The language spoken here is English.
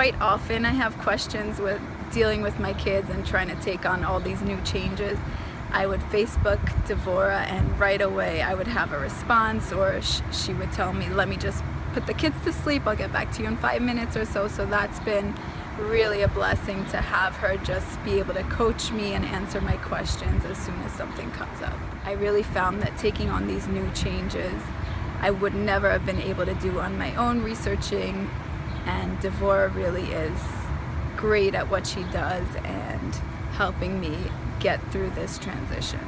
quite often I have questions with dealing with my kids and trying to take on all these new changes. I would Facebook Devora and right away I would have a response or sh she would tell me, let me just put the kids to sleep, I'll get back to you in five minutes or so. So that's been really a blessing to have her just be able to coach me and answer my questions as soon as something comes up. I really found that taking on these new changes I would never have been able to do on my own researching and Devora really is great at what she does and helping me get through this transition.